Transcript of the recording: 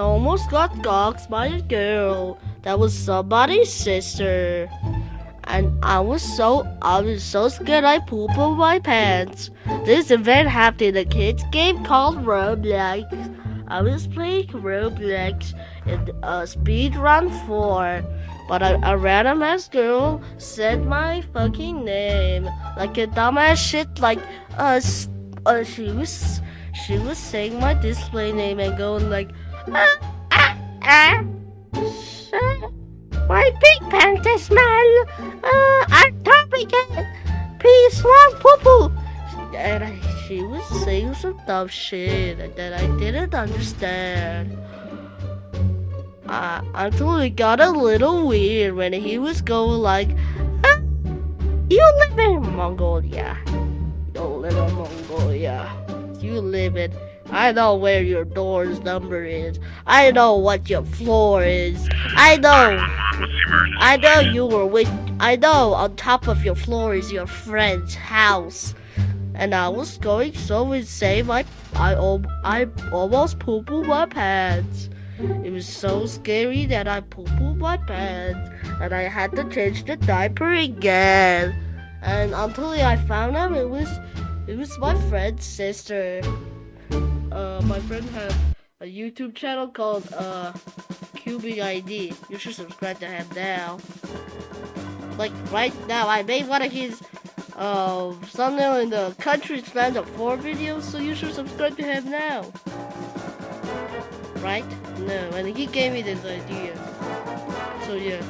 I almost got doxxed by a girl that was somebody's sister. And I was so I was so scared I pooped on my pants. This event happened in a kids game called Roblox. I was playing Roblox in uh, speed run 4. But a, a random ass girl said my fucking name. Like a dumbass shit like uh, uh she was she was saying my display name and going like My pink pants smell. Uh, atomic. Peace, one poo poo. And I, she was saying some dumb shit that I didn't understand. Uh, until it got a little weird when he was going like, "Ah, "You live in Mongolia. You live in Mongolia. You live in." I know where your door's number is. I know what your floor is. I know. I know you were with. I know on top of your floor is your friend's house. And I was going so insane, I I, I almost pooped my pants. It was so scary that I pooped my pants, and I had to change the diaper again. And until I found out it was, it was my friend's sister. Uh, my friend had a YouTube channel called uh, Cubing ID. You should subscribe to him now. Like right now, I made one of his uh, thumbnail in the country span of four videos, so you should subscribe to him now. Right? No, and he gave me this idea. So yeah.